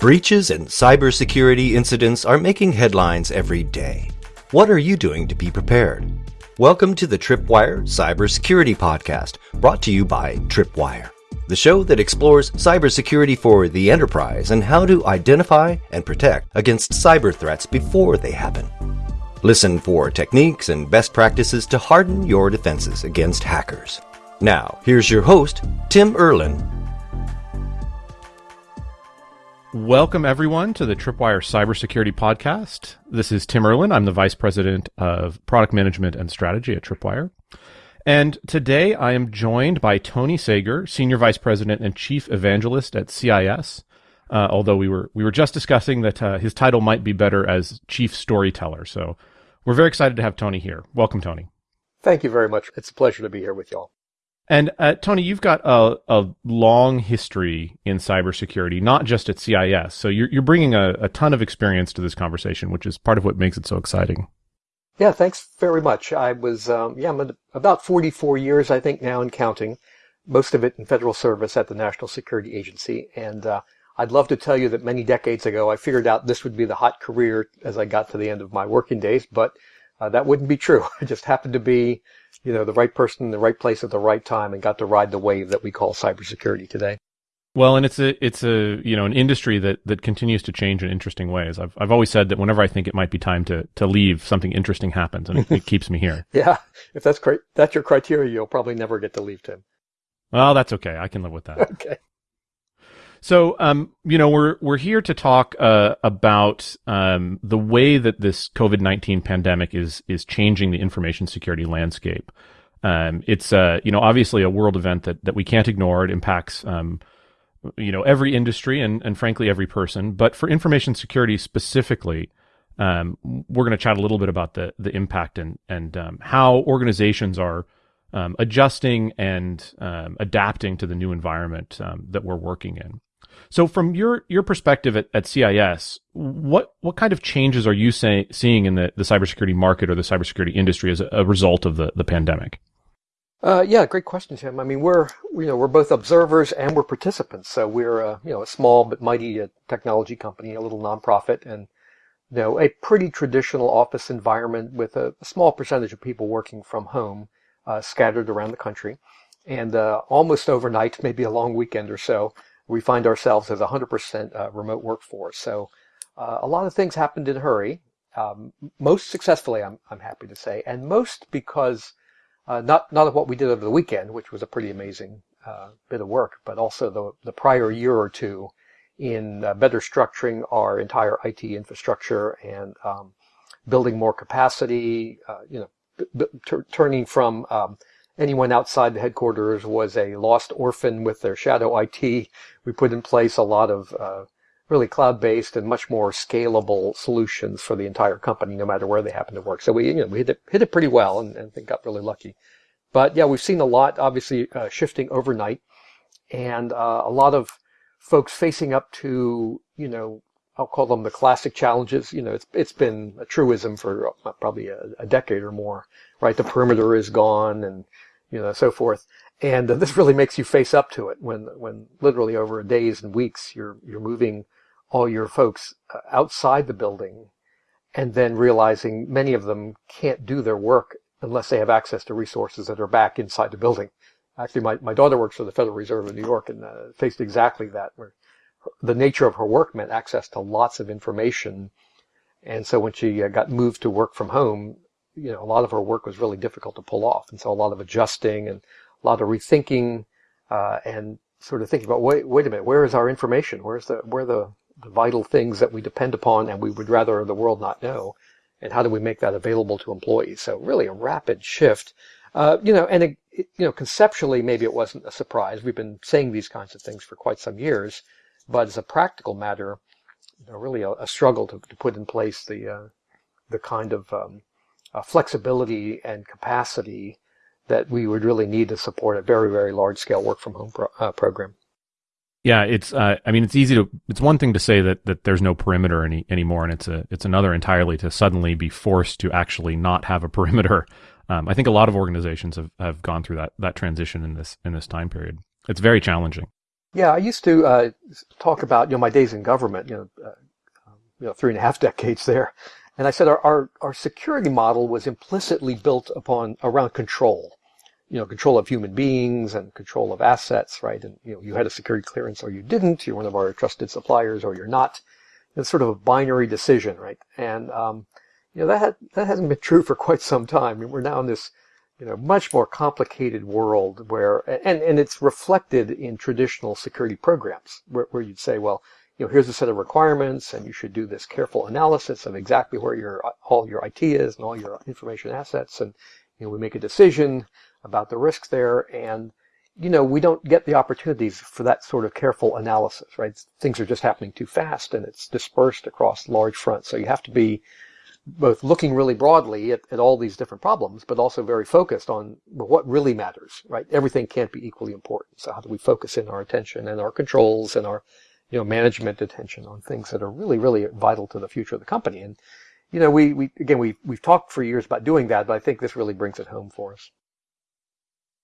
Breaches and cybersecurity incidents are making headlines every day. What are you doing to be prepared? Welcome to the Tripwire Cybersecurity Podcast, brought to you by Tripwire, the show that explores cybersecurity for the enterprise and how to identify and protect against cyber threats before they happen. Listen for techniques and best practices to harden your defenses against hackers. Now, here's your host, Tim Erlin, Welcome, everyone, to the Tripwire Cybersecurity Podcast. This is Tim Erlin. I'm the Vice President of Product Management and Strategy at Tripwire. And today I am joined by Tony Sager, Senior Vice President and Chief Evangelist at CIS. Uh, although we were we were just discussing that uh, his title might be better as Chief Storyteller. So we're very excited to have Tony here. Welcome, Tony. Thank you very much. It's a pleasure to be here with y'all. And uh, Tony, you've got a, a long history in cybersecurity, not just at CIS. So you're, you're bringing a, a ton of experience to this conversation, which is part of what makes it so exciting. Yeah, thanks very much. I was, um, yeah, I'm about 44 years, I think, now and counting. Most of it in federal service at the National Security Agency. And uh, I'd love to tell you that many decades ago, I figured out this would be the hot career as I got to the end of my working days, but uh, that wouldn't be true. I just happened to be you know, the right person in the right place at the right time and got to ride the wave that we call cybersecurity today. Well, and it's a it's a you know an industry that that continues to change in interesting ways. I've I've always said that whenever I think it might be time to to leave, something interesting happens, and it, it keeps me here. yeah, if that's great, that's your criteria, you'll probably never get to leave, Tim. Well, that's okay. I can live with that. okay. So, um, you know, we're we're here to talk uh, about um, the way that this COVID nineteen pandemic is is changing the information security landscape. Um, it's uh, you know obviously a world event that that we can't ignore. It impacts um, you know every industry and and frankly every person. But for information security specifically, um, we're going to chat a little bit about the the impact and and um, how organizations are um, adjusting and um, adapting to the new environment um, that we're working in. So, from your your perspective at, at CIS, what what kind of changes are you say, seeing in the, the cybersecurity market or the cybersecurity industry as a, a result of the, the pandemic? Uh, yeah, great question, Tim. I mean, we're you know we're both observers and we're participants. So we're a, you know a small but mighty uh, technology company, a little nonprofit, and you know a pretty traditional office environment with a, a small percentage of people working from home, uh, scattered around the country, and uh, almost overnight, maybe a long weekend or so, we find ourselves as a 100% uh, remote workforce. So uh, a lot of things happened in a hurry, um, most successfully, I'm, I'm happy to say, and most because uh, not not of what we did over the weekend, which was a pretty amazing uh, bit of work, but also the the prior year or two in uh, better structuring our entire IT infrastructure and um, building more capacity. Uh, you know, turning from um, anyone outside the headquarters was a lost orphan with their shadow IT. We put in place a lot of uh, really cloud-based and much more scalable solutions for the entire company, no matter where they happen to work. So we, you know, we hit it, hit it pretty well and, and I think got really lucky. But yeah, we've seen a lot, obviously, uh, shifting overnight and uh, a lot of folks facing up to, you know, I'll call them the classic challenges. You know, it's it's been a truism for uh, probably a, a decade or more, right? The perimeter is gone and you know, so forth. And uh, this really makes you face up to it when, when literally over days and weeks you're, you're moving all your folks uh, outside the building and then realizing many of them can't do their work unless they have access to resources that are back inside the building. Actually, my, my daughter works for the Federal Reserve of New York and uh, faced exactly that, where the nature of her work meant access to lots of information. And so when she uh, got moved to work from home, you know, a lot of her work was really difficult to pull off. And so a lot of adjusting and a lot of rethinking, uh, and sort of thinking about, wait, wait a minute, where is our information? Where's the, where are the, the vital things that we depend upon and we would rather the world not know? And how do we make that available to employees? So really a rapid shift. Uh, you know, and it, you know, conceptually, maybe it wasn't a surprise. We've been saying these kinds of things for quite some years, but as a practical matter, you know, really a, a struggle to, to put in place the uh, the kind of um, uh, flexibility and capacity that we would really need to support a very, very large scale work from home pro- uh, program. Yeah, it's. Uh, I mean, it's easy to. It's one thing to say that that there's no perimeter any anymore, and it's a. It's another entirely to suddenly be forced to actually not have a perimeter. Um, I think a lot of organizations have, have gone through that that transition in this in this time period. It's very challenging. Yeah, I used to uh, talk about you know my days in government, you know, uh, um, you know, three and a half decades there, and I said our, our our security model was implicitly built upon around control, you know, control of human beings and control of assets, right? And you know, you had a security clearance or you didn't. You're one of our trusted suppliers or you're not. It's sort of a binary decision, right? And um, you know that that hasn't been true for quite some time. I mean, we're now in this you know, much more complicated world where, and, and it's reflected in traditional security programs where, where you'd say, well, you know, here's a set of requirements and you should do this careful analysis of exactly where your, all your IT is and all your information assets. And, you know, we make a decision about the risks there and, you know, we don't get the opportunities for that sort of careful analysis, right? Things are just happening too fast and it's dispersed across large fronts. So you have to be both looking really broadly at, at all these different problems, but also very focused on what really matters, right? Everything can't be equally important. So how do we focus in our attention and our controls and our, you know, management attention on things that are really, really vital to the future of the company? And, you know, we, we again, we, we've talked for years about doing that, but I think this really brings it home for us.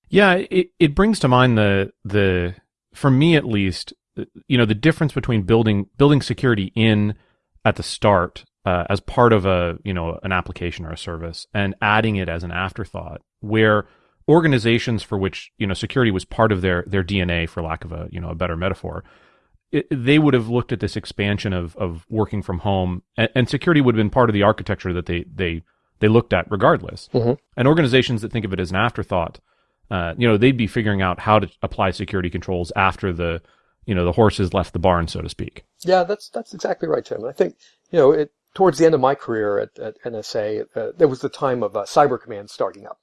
Yeah, it, it brings to mind the, the, for me at least, you know, the difference between building, building security in at the start uh, as part of a you know an application or a service and adding it as an afterthought where organizations for which you know security was part of their their DNA for lack of a you know a better metaphor it, they would have looked at this expansion of of working from home and, and, security would have been part of the architecture that they they they looked at regardless mm-hmm. and organizations that think of it as an afterthought uh, you know they'd be figuring out how to apply security controls after the you know the horses left the barn so to speak yeah that's that's exactly right tim i think you know it towards the end of my career at, at NSA, uh, there was the time of uh, Cyber Command starting up.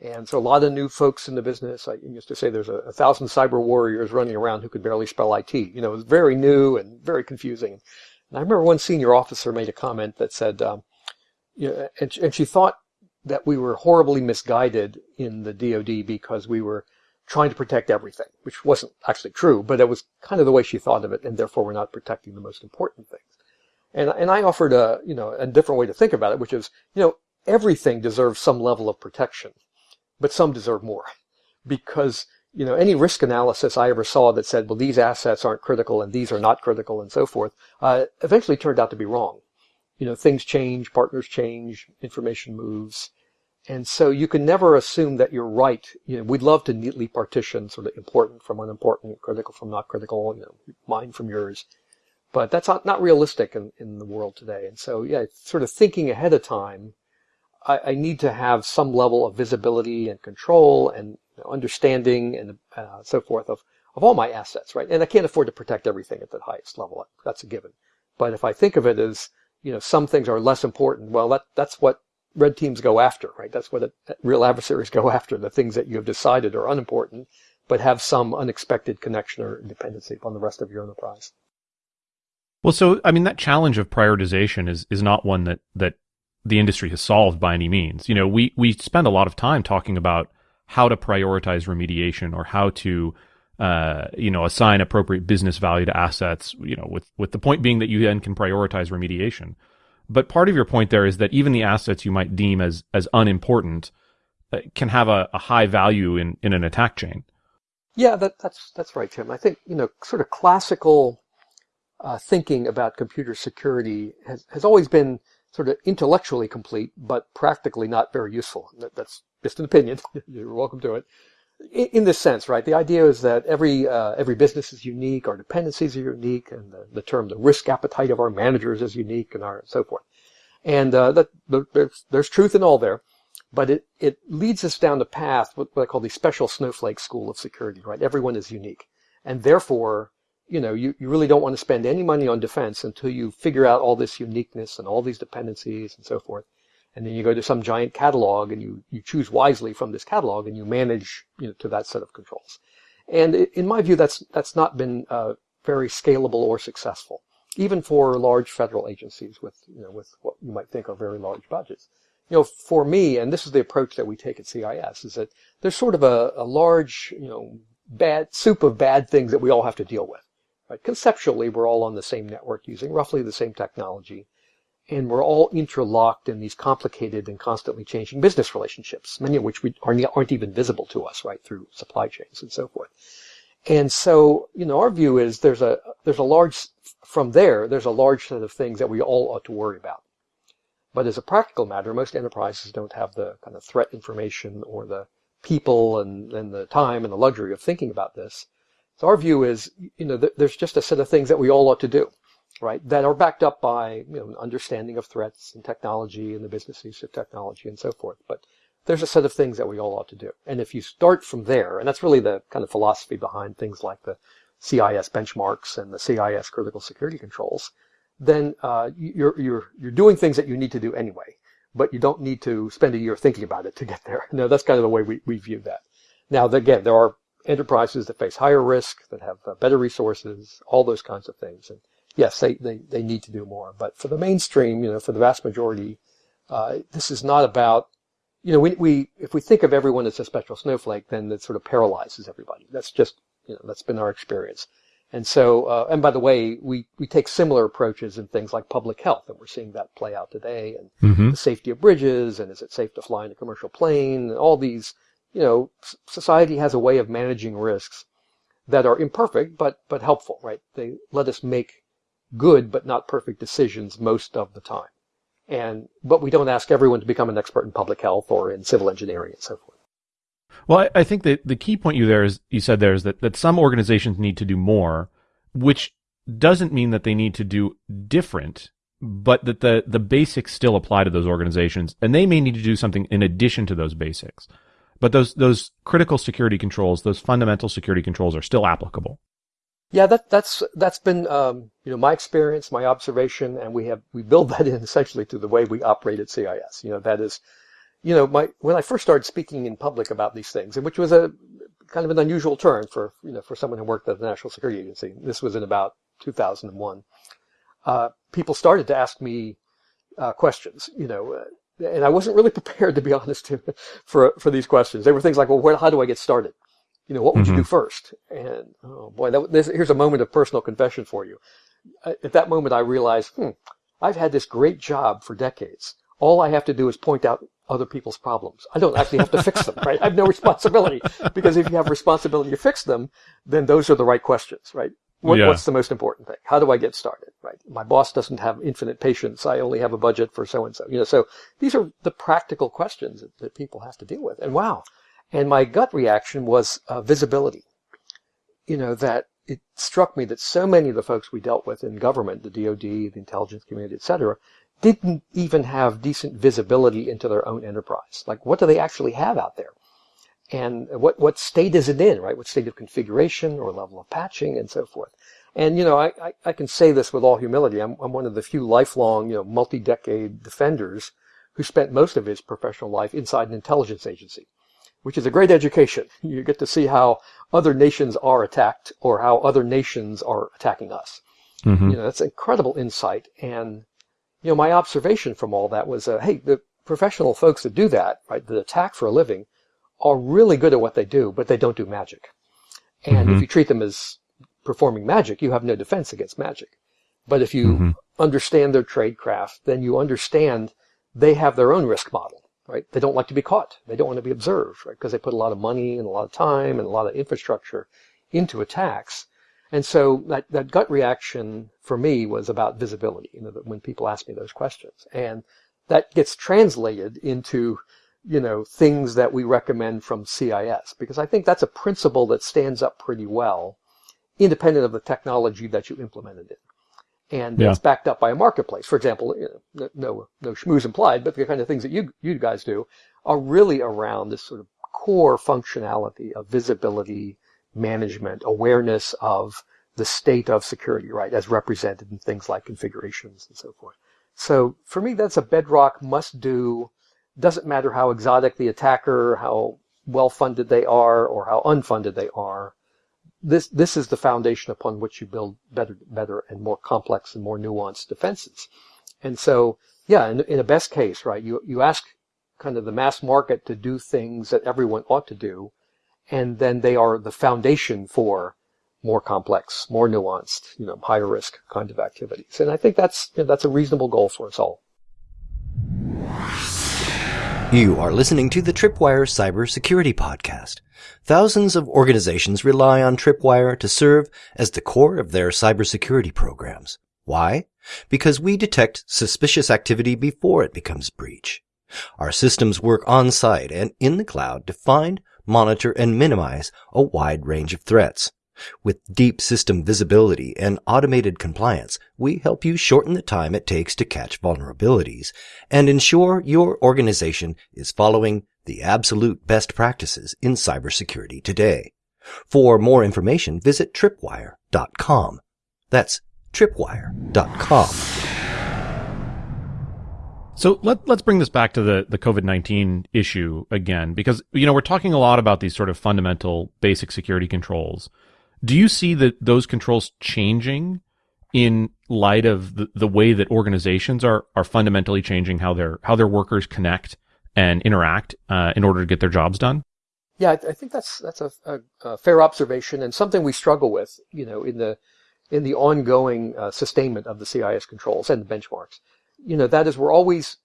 And so a lot of new folks in the business, I used to say there's a, a, thousand cyber warriors running around who could barely spell IT. You know, it was very new and very confusing. And I remember one senior officer made a comment that said, um, you know, and, and she thought that we were horribly misguided in the DoD because we were trying to protect everything, which wasn't actually true, but it was kind of the way she thought of it, and therefore we're not protecting the most important things. And, and I offered a, you know, a different way to think about it, which is, you know, everything deserves some level of protection, but some deserve more. Because, you know, any risk analysis I ever saw that said, well, these assets aren't critical and these are not critical and so forth, uh, eventually turned out to be wrong. You know, things change, partners change, information moves. And so you can never assume that you're right. You know, we'd love to neatly partition sort of important from unimportant, critical from not critical, you know, mine from yours. But that's not, not realistic in, in the world today. And so, yeah, sort of thinking ahead of time, I, I need to have some level of visibility and control and you know, understanding and uh, so forth of, of all my assets, right? And I can't afford to protect everything at the highest level. That's a given. But if I think of it as, you know, some things are less important, well, that, that's what red teams go after, right? That's what real adversaries go after, the things that you have decided are unimportant, but have some unexpected connection or dependency upon the rest of your enterprise. Well, so I mean that challenge of prioritization is is not one that that the industry has solved by any means. You know, we we spend a lot of time talking about how to prioritize remediation or how to uh, you know assign appropriate business value to assets. You know, with with the point being that you then can prioritize remediation. But part of your point there is that even the assets you might deem as as unimportant uh, can have a, a high value in in an attack chain. Yeah, that, that's that's right, Tim. I think you know, sort of classical uh, thinking about computer security has, has always been sort of intellectually complete, but practically not very useful. That, that's just an opinion. You're welcome to it. In, in, this sense, right? The idea is that every uh, every business is unique, our dependencies are unique, and the, the, term the risk appetite of our managers is unique, and our so forth. And uh, that there's, there's truth in all there, but it it leads us down the path what, what I call the special snowflake school of security. Right? Everyone is unique, and therefore you know, you, you really don't want to spend any money on defense until you figure out all this uniqueness and all these dependencies and so forth. And then you go to some giant catalog and you, you choose wisely from this catalog and you manage, you know, to that set of controls. And in my view, that's, that's not been uh, very scalable or successful, even for large federal agencies with, you know, with what you might think are very large budgets. You know, for me, and this is the approach that we take at CIS, is that there's sort of a, a large, you know, bad soup of bad things that we all have to deal with. Right? Conceptually, we're all on the same network using roughly the same technology. And we're all interlocked in these complicated and constantly changing business relationships, many of which we aren't even visible to us, right, through supply chains and so forth. And so, you know, our view is there's a, there's a large, from there, there's a large set of things that we all ought to worry about. But as a practical matter, most enterprises don't have the kind of threat information or the people and, and the time and the luxury of thinking about this. So our view is, you know, th- there's just a set of things that we all ought to do, right? That are backed up by, you know, an understanding of threats and technology and the business use of technology and so forth. But there's a set of things that we all ought to do. And if you start from there, and that's really the kind of philosophy behind things like the CIS benchmarks and the CIS critical security controls, then uh, you're you're you're doing things that you need to do anyway, but you don't need to spend a year thinking about it to get there. No, that's kind of the way we, we view that. Now, again, there are enterprises that face higher risk, that have uh, better resources, all those kinds of things. And yes, they, they, they need to do more. But for the mainstream, you know, for the vast majority, uh, this is not about you know, we, we, if we think of everyone as a special snowflake, then it sort of paralyzes everybody. That's just, you know, that's been our experience. And so, uh, and by the way, we, we take similar approaches in things like public health, and we're seeing that play out today, and mm-hmm. the safety of bridges, and is it safe to fly in a commercial plane, and all these, you know, society has a way of managing risks that are imperfect, but, but helpful, right? They let us make good, but not perfect decisions most of the time. And, but we don't ask everyone to become an expert in public health or in civil engineering and so forth. Well, I, think that the key point you there is you said there is that, that some organizations need to do more, which doesn't mean that they need to do different, but that the, the basics still apply to those organizations and they may need to do something in addition to those basics. But those, those critical security controls, those fundamental security controls are still applicable. Yeah, that, that's that's been um, you know my experience, my observation, and we have we build that in essentially to the way we operate at CIS. You know that is, you know, my when I first started speaking in public about these things, and which was a kind of an unusual turn for you know for someone who worked at the National Security Agency. This was in about 2001. Uh, people started to ask me uh, questions, you know, uh, and I wasn't really prepared to be honest for for these questions. They were things like, well, where, how do I get started? you know, what would mm-hmm. you do mm-hmm. first? And oh boy, that, this, here's a moment of personal confession for you. At that moment, I realized, hmm, I've had this great job for decades. All I have to do is point out other people's problems. I don't actually have to fix them, right? I have no responsibility because if you have responsibility to fix them, then those are the right questions, right? What, yeah. What's the most important thing? How do I get started, right? My boss doesn't have infinite patience. I only have a budget for so and so, you know, so these are the practical questions that, that people have to deal with. And wow, and my gut reaction was uh, visibility. You know, that it struck me that so many of the folks we dealt with in government, the DoD, the intelligence community, et cetera, didn't even have decent visibility into their own enterprise. Like, what do they actually have out there? And what, what state is it in, right? What state of configuration or level of patching and so forth. And, you know, I, I, I can say this with all humility. I'm, I'm one of the few lifelong, you know, multi-decade defenders who spent most of his professional life inside an intelligence agency which is a great education. You get to see how other nations are attacked or how other nations are attacking us. Mm-hmm. You know, that's incredible insight. And, you know, my observation from all that was, uh, hey, the professional folks that do that, right, that attack for a living, are really good at what they do, but they don't do magic. And mm-hmm. if you treat them as performing magic, you have no defense against magic. But if you mm-hmm. understand their trade craft, then you understand they have their own risk model right? They don't like to be caught. They don't want to be observed, right? Because they put a lot of money and a lot of time and a lot of infrastructure into attacks. And so that, that gut reaction for me was about visibility, you know, when people ask me those questions. And that gets translated into, you know, things that we recommend from CIS, because I think that's a principle that stands up pretty well, independent of the technology that you implemented it and yeah. it's backed up by a marketplace. For example, you know, no no schmooze implied, but the kind of things that you you guys do are really around this sort of core functionality of visibility, management, awareness of the state of security, right, as represented in things like configurations and so forth. So for me, that's a bedrock must do. Doesn't matter how exotic the attacker, how well funded they are, or how unfunded they are this this is the foundation upon which you build better better and more complex and more nuanced defenses. And so, yeah, in, in a best case, right, you you ask kind of the mass market to do things that everyone ought to do, and then they are the foundation for more complex, more nuanced, you know, higher risk kind of activities. And I think that's you know, that's a reasonable goal for us all. You are listening to the Tripwire Cybersecurity Podcast. Thousands of organizations rely on Tripwire to serve as the core of their cybersecurity programs. Why? Because we detect suspicious activity before it becomes breach. Our systems work on site and in the cloud to find, monitor, and minimize a wide range of threats. With deep system visibility and automated compliance, we help you shorten the time it takes to catch vulnerabilities and ensure your organization is following the absolute best practices in cybersecurity today. For more information, visit tripwire.com. That's tripwire.com. So let, let's bring this back to the, the COVID-19 issue again, because, you know, we're talking a lot about these sort of fundamental basic security controls. Do you see that those controls changing in light of the, the way that organizations are are fundamentally changing how their how their workers connect and interact uh, in order to get their jobs done? Yeah, I, I think that's that's a, a, a, fair observation and something we struggle with, you know, in the in the ongoing uh, sustainment of the CIS controls and the benchmarks. You know, that is we're always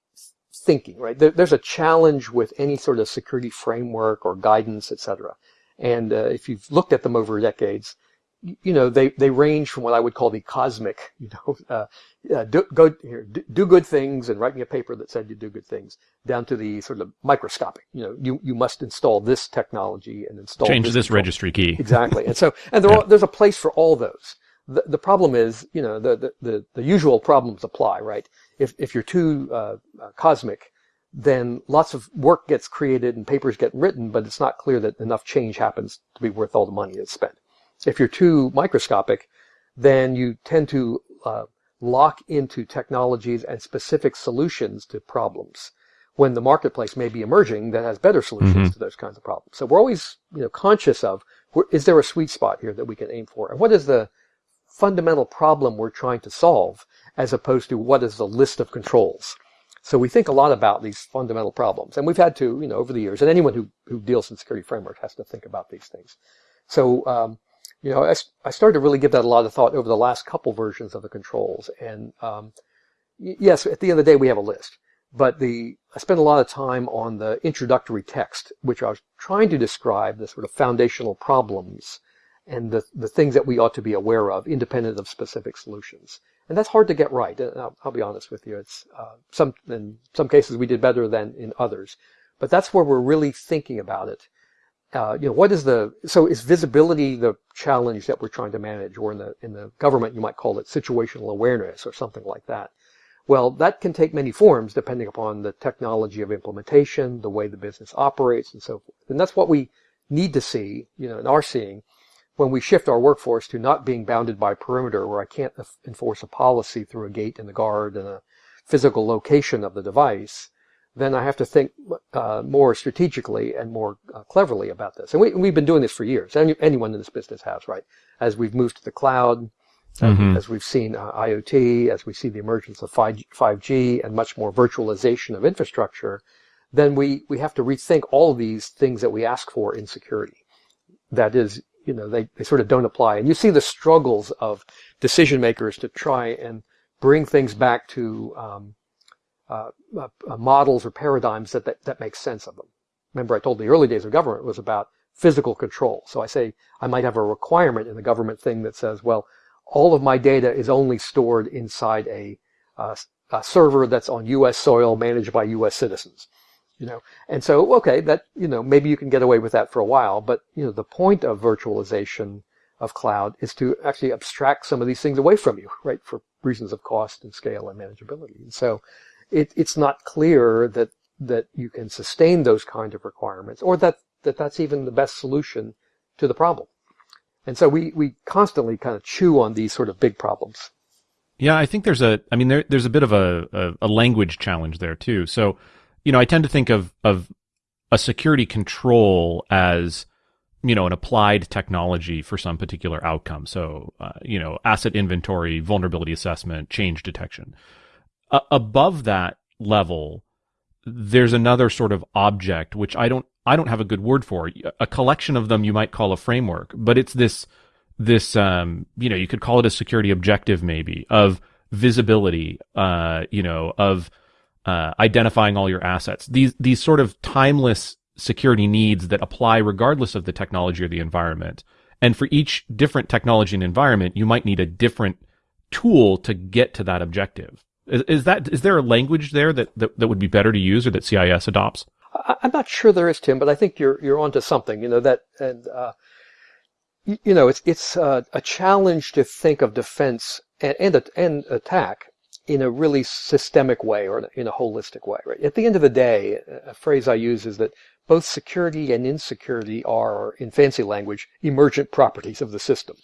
thinking, right? There, there's a challenge with any sort of security framework or guidance, et cetera. And uh, if you've looked at them over decades, you know they they range from what I would call the cosmic, you know, uh, uh, do, go here, do, do, good things and write me a paper that said you do good things, down to the sort of microscopic. You know, you you must install this technology and install change this, this registry key exactly. And so and there yeah. are, there's a place for all those. The, the problem is, you know, the, the, the, the usual problems apply, right? If, if you're too uh, uh cosmic, then lots of work gets created and papers get written, but it's not clear that enough change happens to be worth all the money that's spent. If you're too microscopic, then you tend to uh, lock into technologies and specific solutions to problems when the marketplace may be emerging that has better solutions mm-hmm. to those kinds of problems. So we're always you know, conscious of is there a sweet spot here that we can aim for? And what is the fundamental problem we're trying to solve as opposed to what is the list of controls? So we think a lot about these fundamental problems, and we've had to, you know, over the years, and anyone who, who deals in security framework has to think about these things. So, um, you know, I, I started to really give that a lot of thought over the last couple versions of the controls. And um, yes, at the end of the day, we have a list. But the I spent a lot of time on the introductory text, which I was trying to describe the sort of foundational problems and the, the things that we ought to be aware of, independent of specific solutions. And that's hard to get right. I'll, I'll be honest with you. It's uh, some in some cases we did better than in others, but that's where we're really thinking about it. Uh, you know, what is the so is visibility the challenge that we're trying to manage, or in the in the government you might call it situational awareness or something like that. Well, that can take many forms depending upon the technology of implementation, the way the business operates, and so forth. And that's what we need to see, you know, and are seeing when we shift our workforce to not being bounded by perimeter where I can't enforce a policy through a gate and a guard and a physical location of the device, then I have to think uh, more strategically and more uh, cleverly about this. And we, have been doing this for years. Any, anyone in this business has, right? As we've moved to the cloud, mm-hmm. as we've seen uh, IoT, as we see the emergence of 5G, 5G and much more virtualization of infrastructure, then we, we have to rethink all of these things that we ask for in security. That is, you know, they, they sort of don't apply. And you see the struggles of decision makers to try and bring things back to um, uh, uh, models or paradigms that, that, that make sense of them. Remember, I told the early days of government was about physical control. So I say I might have a requirement in the government thing that says, well, all of my data is only stored inside a, uh, a server that's on U.S. soil managed by U.S. citizens you know? And so okay that you know maybe you can get away with that for a while but you know the point of virtualization of cloud is to actually abstract some of these things away from you right for reasons of cost and scale and manageability. And so it, it's not clear that that you can sustain those kind of requirements or that, that that's even the best solution to the problem. And so we we constantly kind of chew on these sort of big problems. Yeah i think there's a i mean there, there's a bit of a, a, a language challenge there too. So you know, I tend to think of of a security control as you know an applied technology for some particular outcome. So, uh, you know, asset inventory, vulnerability assessment, change detection. Above that level, there's another sort of object which I don't I don't have a good word for. A collection of them you might call a framework, but it's this this um, you know you could call it a security objective maybe of visibility, uh, you know, of uh, identifying all your assets. These these sort of timeless security needs that apply regardless of the technology or the environment. And for each different technology and environment, you might need a different tool to get to that objective. Is, is that is there a language there that, that, that would be better to use or that CIS adopts? I'm not sure there is, Tim, but I think you're you're onto something. You know that, and uh, you, you, know it's it's uh, a challenge to think of defense and and, and attack in a really systemic way or in a holistic way. Right? At the end of the day, a phrase I use is that both security and insecurity are, in fancy language, emergent properties of the system.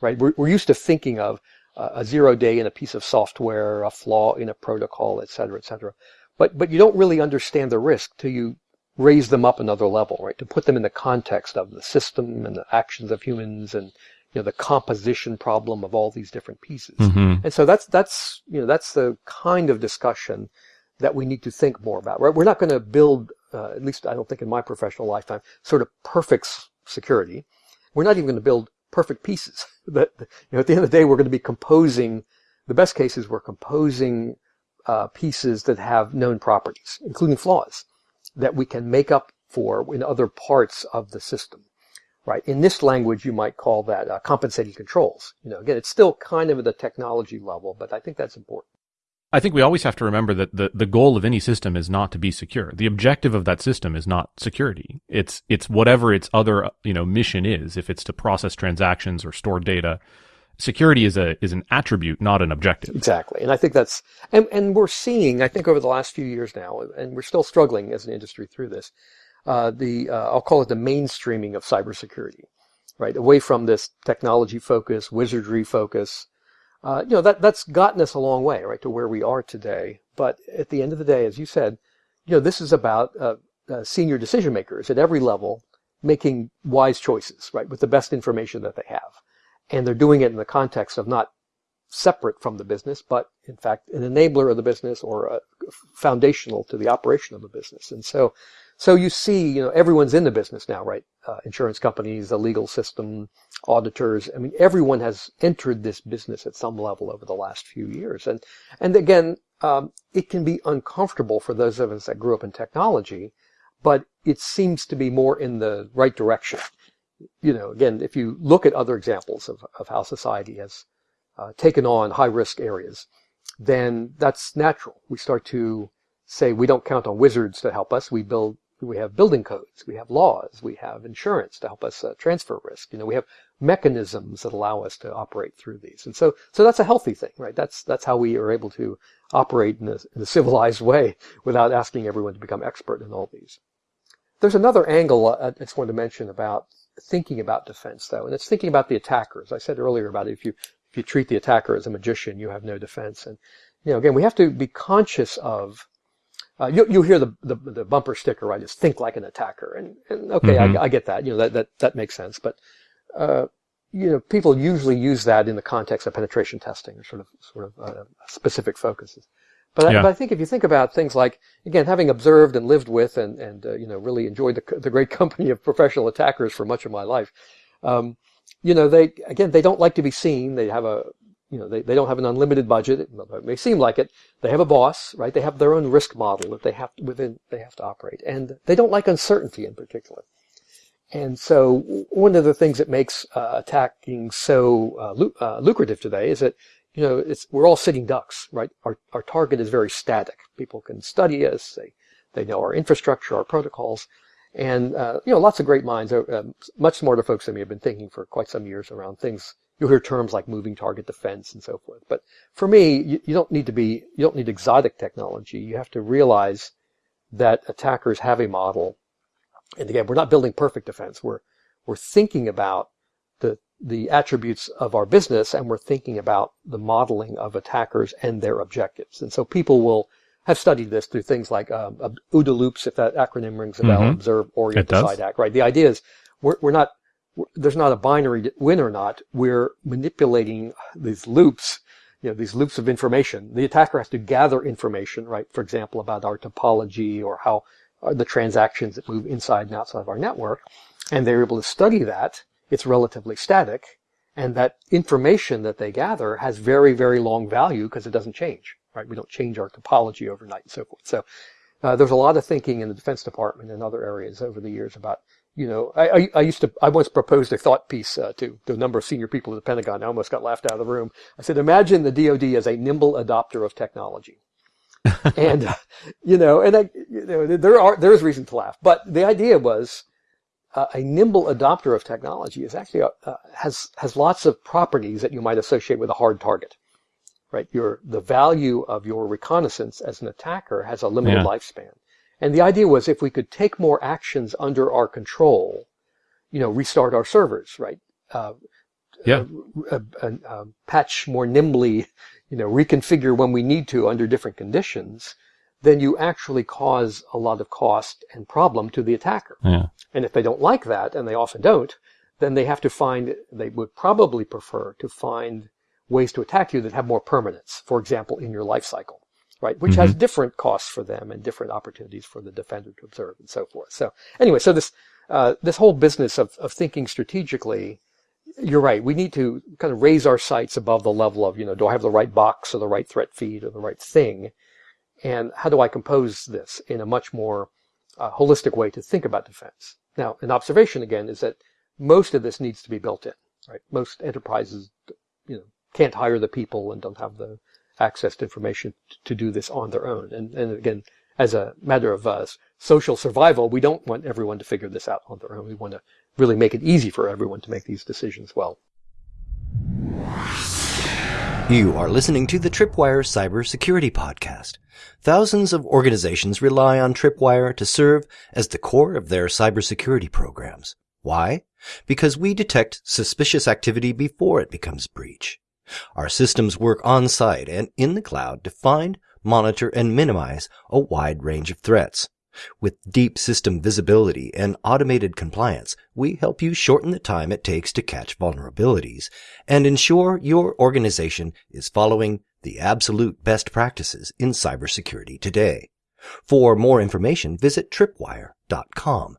Right? We're, we're used to thinking of uh, a zero day in a piece of software, a flaw in a protocol, et cetera, et cetera. But but you don't really understand the risk till you raise them up another level, right? To put them in the context of the system and the actions of humans and you know the composition problem of all these different pieces. Mm-hmm. And so that's that's you know that's the kind of discussion that we need to think more about. Right? We're not going to build, uh, at least I don't think in my professional lifetime, sort of perfect security. We're not even going to build perfect pieces. that you know, at the end of the day, we're going to be composing. The best cases, we're composing uh, pieces that have known properties, including flaws, that we can make up for in other parts of the system. Right. In this language, you might call that uh, compensating controls. You know, again, it's still kind of at the technology level, but I think that's important. I think we always have to remember that the, the goal of any system is not to be secure. The objective of that system is not security. It's it's whatever its other you know mission is. If it's to process transactions or store data, security is a is an attribute, not an objective. Exactly, and I think that's and and we're seeing I think over the last few years now, and we're still struggling as an industry through this. Uh, the uh, I'll call it the mainstreaming of cybersecurity, right? Away from this technology focus, wizardry focus, uh, you know, that, that's gotten us a long way, right, to where we are today. But at the end of the day, as you said, you know, this is about uh, uh, senior decision makers at every level making wise choices, right, with the best information that they have. And they're doing it in the context of not separate from the business, but in fact, an enabler of the business or foundational to the operation of the business. And so, so you see, you know, everyone's in the business now, right? Uh, insurance companies, the legal system, auditors. I mean, everyone has entered this business at some level over the last few years. And, and again, um, it can be uncomfortable for those of us that grew up in technology, but it seems to be more in the right direction. You know, again, if you look at other examples of, of how society has uh, taken on high risk areas, then that's natural. We start to say we don't count on wizards to help us. We build we have building codes, we have laws, we have insurance to help us uh, transfer risk. You know, we have mechanisms that allow us to operate through these. And so, so that's a healthy thing, right? That's, that's how we are able to operate in a, in a civilized way without asking everyone to become expert in all these. There's another angle uh, I just wanted to mention about thinking about defense though, and it's thinking about the attackers. I said earlier about if you, if you treat the attacker as a magician, you have no defense. And, you know, again, we have to be conscious of uh, you you hear the, the, the bumper sticker, right? Just think like an attacker, and, and okay, mm-hmm. I, I, get that. You know that that that makes sense. But uh, you know, people usually use that in the context of penetration testing or sort of sort of uh, specific focuses. But, yeah. I, but I think if you think about things like again, having observed and lived with and and uh, you know really enjoyed the the great company of professional attackers for much of my life, um, you know they again they don't like to be seen. They have a you know, they, they don't have an unlimited budget. It may seem like it. They have a boss, right? They have their own risk model that they have to, within they have to operate, and they don't like uncertainty in particular. And so, one of the things that makes uh, attacking so uh, lu- uh, lucrative today is that you know it's we're all sitting ducks, right? Our our target is very static. People can study us. They they know our infrastructure, our protocols, and uh, you know lots of great minds, uh, much smarter folks than me, have been thinking for quite some years around things You'll hear terms like moving target defense and so forth. But for me, you, you don't need to be, you don't need exotic technology. You have to realize that attackers have a model. And again, we're not building perfect defense. We're, we're thinking about the, the attributes of our business and we're thinking about the modeling of attackers and their objectives. And so people will have studied this through things like um, OODA loops, if that acronym rings a bell, mm-hmm. observe, orient, decide, act, right? The idea is we're, we're not there's not a binary win or not. We're manipulating these loops, you know, these loops of information. The attacker has to gather information, right? For example, about our topology or how are the transactions that move inside and outside of our network. And they're able to study that. It's relatively static. And that information that they gather has very, very long value because it doesn't change, right? We don't change our topology overnight and so forth. So uh, there's a lot of thinking in the Defense Department and other areas over the years about, you know, I, I, I used to, I once proposed a thought piece uh, to, to a number of senior people at the Pentagon. I almost got laughed out of the room. I said, imagine the DoD as a nimble adopter of technology. and, uh, you know, and I, you know, there are, there is reason to laugh, but the idea was, uh, a nimble adopter of technology is actually uh, uh, has has lots of properties that you might associate with a hard target, right? Your the value of your reconnaissance as an attacker has a limited yeah. lifespan, and the idea was if we could take more actions under our control, you know, restart our servers, right? Uh, yeah. Uh, patch more nimbly, you know, reconfigure when we need to under different conditions then you actually cause a lot of cost and problem to the attacker. Yeah. And if they don't like that, and they often don't, then they have to find, they would probably prefer to find ways to attack you that have more permanence, for example, in your life cycle, right? Which mm-hmm. has different costs for them and different opportunities for the defender to observe and so forth. So anyway, so this, uh, this whole business of, of thinking strategically, you're right. We need to kind of raise our sights above the level of, you know, do I have the right box or the right threat feed or the right thing? and how do I compose this in a much more uh, holistic way to think about defense? Now, an observation again is that most of this needs to be built in, right? Most enterprises, you know, can't hire the people and don't have the access to information to do this on their own. And, and again, as a matter of uh, social survival, we don't want everyone to figure this out on their own. We want to really make it easy for everyone to make these decisions well. You are listening to the Tripwire Cybersecurity Podcast. Thousands of organizations rely on Tripwire to serve as the core of their cybersecurity programs. Why? Because we detect suspicious activity before it becomes breach. Our systems work on site and in the cloud to find, monitor, and minimize a wide range of threats. With deep system visibility and automated compliance, we help you shorten the time it takes to catch vulnerabilities and ensure your organization is following the absolute best practices in cybersecurity today. For more information, visit tripwire.com.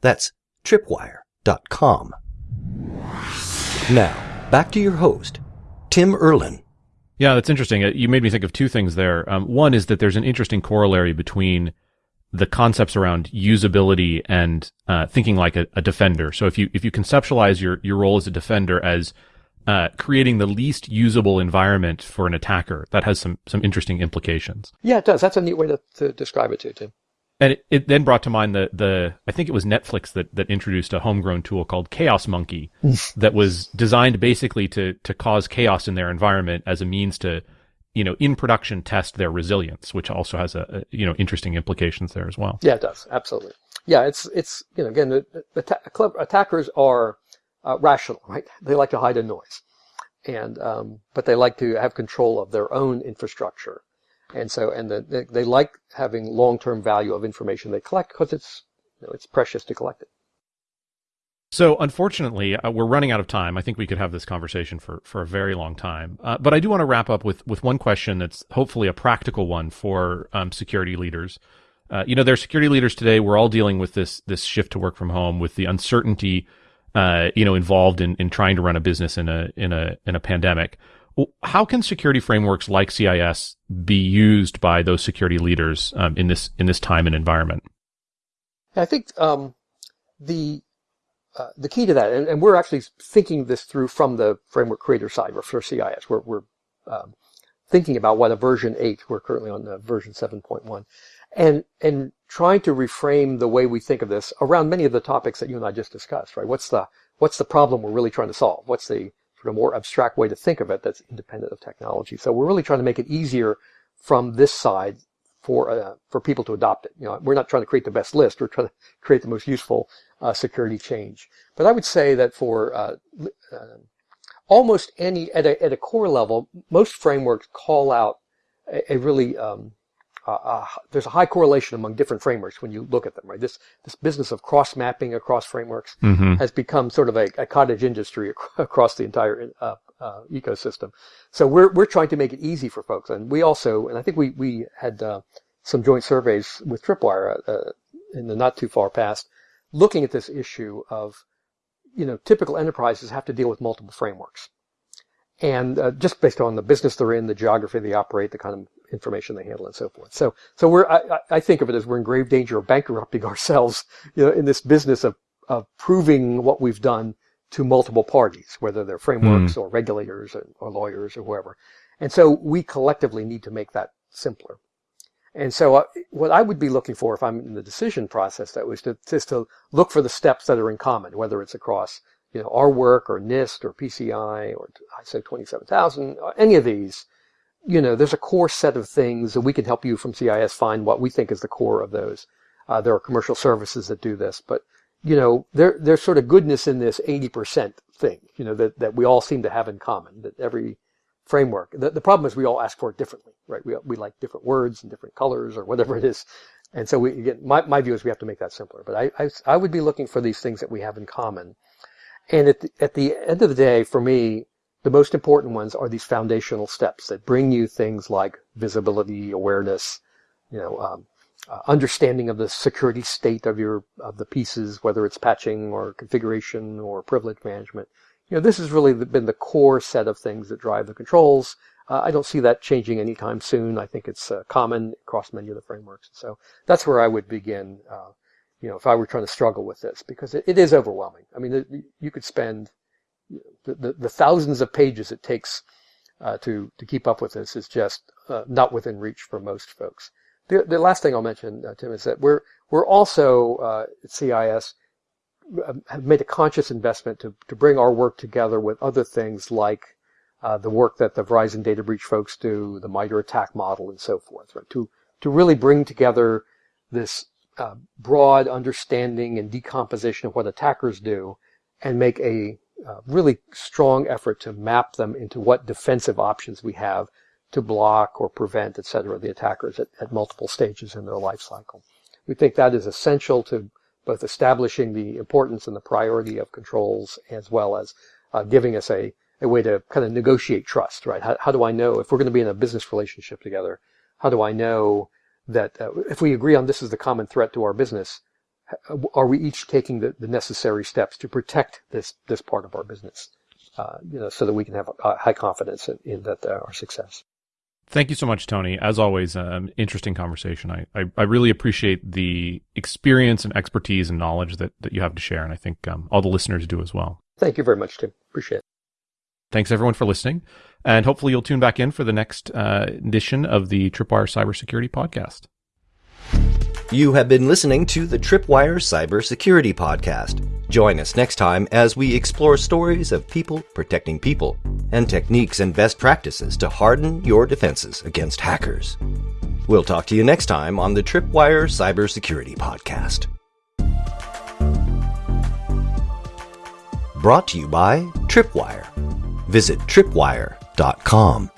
That's tripwire.com. Now, back to your host, Tim Erlin. Yeah, that's interesting. Uh, you made me think of two things there. Um, one is that there's an interesting corollary between the concepts around usability and uh, thinking like a, a, defender. So if you if you conceptualize your your role as a defender as uh, creating the least usable environment for an attacker, that has some some interesting implications. Yeah, it does. That's a neat way to, to describe it too, Tim. And it, it, then brought to mind the the I think it was Netflix that that introduced a homegrown tool called Chaos Monkey that was designed basically to to cause chaos in their environment as a means to you know, in production test their resilience, which also has a, a, you know interesting implications there as well. Yeah, it does absolutely. Yeah, it's it's you know again the, the attackers are uh, rational, right? They like to hide in noise, and um, but they like to have control of their own infrastructure, and so and the, they, they like having long term value of information they collect because it's you know, it's precious to collect it. So, unfortunately, uh, we're running out of time. I think we could have this conversation for, for a very long time. Uh, but I do want to wrap up with, with one question that's hopefully a practical one for um, security leaders. Uh, you know, they're security leaders today. We're all dealing with this this shift to work from home, with the uncertainty, uh, you know, involved in, in trying to run a business in a in a in a pandemic. How can security frameworks like CIS be used by those security leaders um, in this in this time and environment? I think um, the uh, the key to that, and, and, we're actually thinking this through from the framework creator side for CIS. We're, we're um, thinking about what a version 8, we're currently on the version 7.1, and, and trying to reframe the way we think of this around many of the topics that you and I just discussed, right? What's the, what's the problem we're really trying to solve? What's the sort of more abstract way to think of it that's independent of technology? So we're really trying to make it easier from this side for uh, for people to adopt it. You know, we're not trying to create the best list. We're trying to create the most useful uh, security change. But I would say that for uh, uh, almost any at a, at a core level, most frameworks call out a, a really um, there's a high correlation among different frameworks when you look at them. Right, this this business of cross mapping across frameworks mm-hmm. has become sort of a, a cottage industry across the entire uh, uh, ecosystem. So we're we're trying to make it easy for folks, and we also, and I think we we had uh, some joint surveys with Tripwire uh, in the not too far past, looking at this issue of you know, typical enterprises have to deal with multiple frameworks. And uh, just based on the business they're in, the geography they operate, the kind of information they handle, and so forth. So, so we're I, I think of it as we're in grave danger of bankrupting ourselves, you know, in this business of of proving what we've done to multiple parties, whether they're frameworks mm. or regulators or, or lawyers or whoever. And so we collectively need to make that simpler. And so uh, what I would be looking for if I'm in the decision process, that was to, just to look for the steps that are in common, whether it's across, you know, our work or NIST or PCI or ISO 27000, uh, any of these, you know, there's a core set of things that we can help you from CIS find what we think is the core of those. Uh, there are commercial services that do this, but you know, there, there's sort of goodness in this 80% thing, you know, that, that we all seem to have in common, that every framework, the, the problem is we all ask for it differently, right? We, we like different words and different colors or whatever it is. And so we, again, my, my view is we have to make that simpler, but I, I, I would be looking for these things that we have in common. And at the, at the end of the day, for me, the most important ones are these foundational steps that bring you things like visibility, awareness, you know, um, uh, understanding of the security state of your of the pieces, whether it's patching or configuration or privilege management. You know, this has really been the core set of things that drive the controls. Uh, I don't see that changing anytime soon. I think it's uh, common across many of the frameworks. So that's where I would begin. Uh, you know, if I were trying to struggle with this, because it, it is overwhelming. I mean, it, you could spend the, the, thousands of pages it takes uh, to to keep up with this is just uh, not within reach for most folks. The, the last thing I'll mention, uh, Tim, is that we're we're also uh, at CIS um, have made a conscious investment to to bring our work together with other things like uh, the work that the Verizon data breach folks do, the MITRE ATT&CK model, and so forth, right? To to really bring together this uh, broad understanding and decomposition of what attackers do, and make a uh, really strong effort to map them into what defensive options we have to block or prevent, et cetera, the attackers at, at multiple stages in their life cycle. We think that is essential to both establishing the importance and the priority of controls as well as uh, giving us a, a way to kind of negotiate trust, right? How, how do I know if we're going to be in a business relationship together? How do I know that uh, if we agree on this is the common threat to our business, are we each taking the, the necessary steps to protect this this part of our business, uh, you know, so that we can have a, high confidence in, in that uh, our success. Thank you so much, Tony. As always, um, interesting conversation. I, I, I, really appreciate the experience and expertise and knowledge that, that you have to share. And I think um, all the listeners do as well. Thank you very much, Tim. Appreciate it. Thanks everyone for listening. And hopefully you'll tune back in for the next uh, edition of the Tripwire Cybersecurity Podcast. You have been listening to the Tripwire Cybersecurity Podcast. Join us next time as we explore stories of people protecting people and techniques and best practices to harden your defenses against hackers. We'll talk to you next time on the Tripwire Cybersecurity Podcast. Brought to you by Tripwire. Visit tripwire.com.